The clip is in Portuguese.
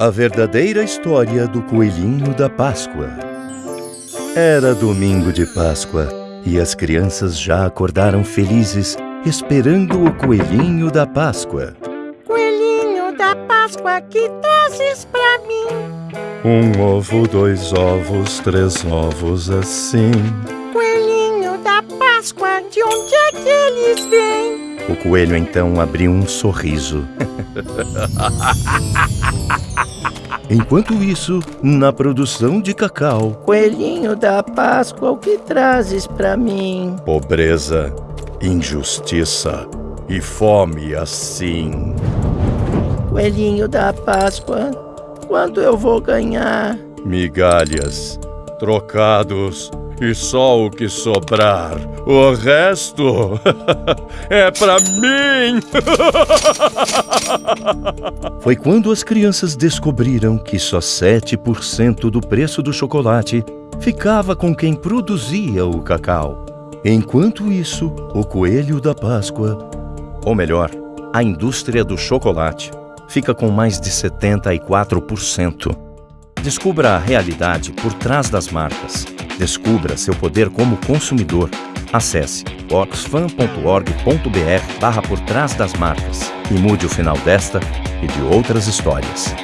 A verdadeira história do Coelhinho da Páscoa. Era domingo de Páscoa e as crianças já acordaram felizes, esperando o Coelhinho da Páscoa. Coelhinho da Páscoa, que trazes pra mim? Um ovo, dois ovos, três ovos assim. Coelhinho da Páscoa, de onde é que eles vêm? O coelho então abriu um sorriso. Enquanto isso, na produção de cacau, Coelhinho da Páscoa, o que trazes pra mim? pobreza, injustiça e fome assim. Coelhinho da Páscoa, quando eu vou ganhar? Migalhas, trocados e só o que sobrar. O resto é pra mim. Foi quando as crianças descobriram que só 7% do preço do chocolate ficava com quem produzia o cacau. Enquanto isso, o coelho da Páscoa, ou melhor, a indústria do chocolate, fica com mais de 74%. Descubra a realidade por trás das marcas. Descubra seu poder como consumidor. Acesse oxfam.org.br barra por trás das marcas e mude o final desta e de outras histórias.